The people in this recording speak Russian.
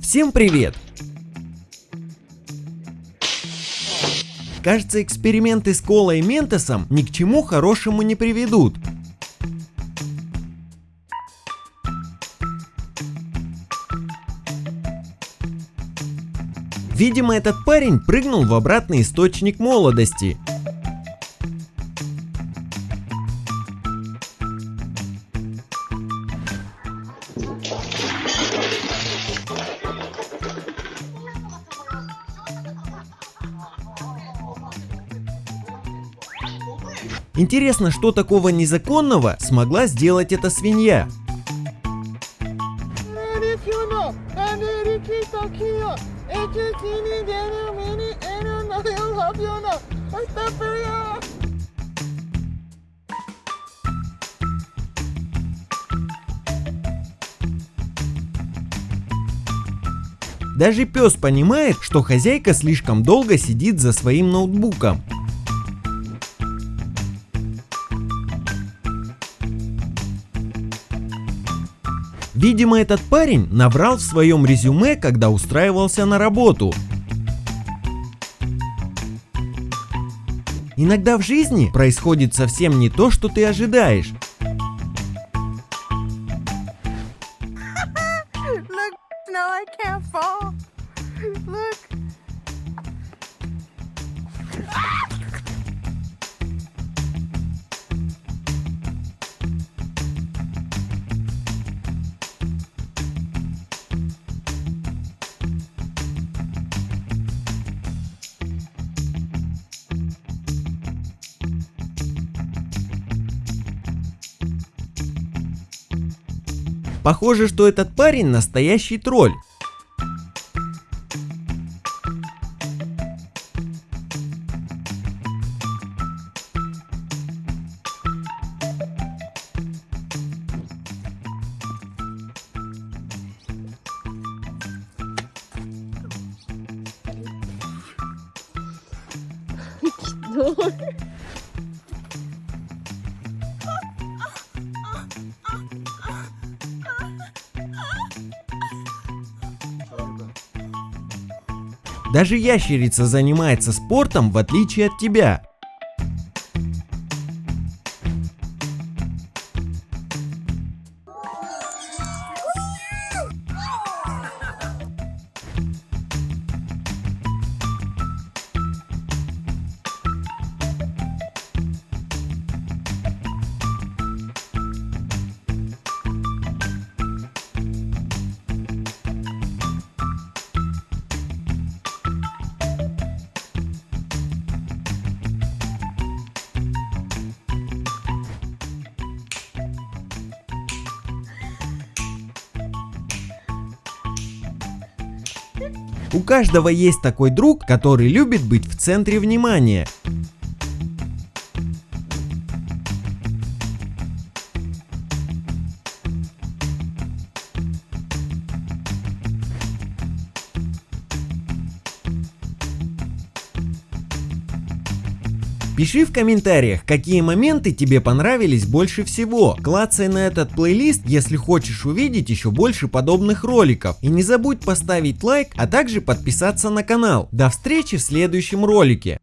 Всем привет! Кажется, эксперименты с колой и ментосом ни к чему хорошему не приведут. Видимо, этот парень прыгнул в обратный источник молодости. Интересно, что такого незаконного смогла сделать эта свинья? Даже пес понимает, что хозяйка слишком долго сидит за своим ноутбуком. Видимо, этот парень наврал в своем резюме, когда устраивался на работу. Иногда в жизни происходит совсем не то, что ты ожидаешь. Look, no, Похоже, что этот парень настоящий тролль. Даже ящерица занимается спортом в отличие от тебя. У каждого есть такой друг, который любит быть в центре внимания. Пиши в комментариях, какие моменты тебе понравились больше всего. Клацай на этот плейлист, если хочешь увидеть еще больше подобных роликов. И не забудь поставить лайк, а также подписаться на канал. До встречи в следующем ролике.